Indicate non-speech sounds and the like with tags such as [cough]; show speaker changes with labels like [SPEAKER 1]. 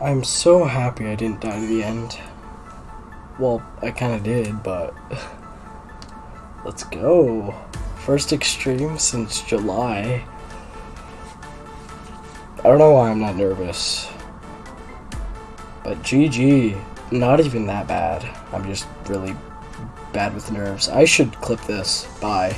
[SPEAKER 1] I'm so happy I didn't die to the end. Well, I kinda did, but... [laughs] Let's go! First extreme since July. I don't know why I'm not nervous. But GG. Not even that bad. I'm just really bad with nerves. I should clip this. Bye.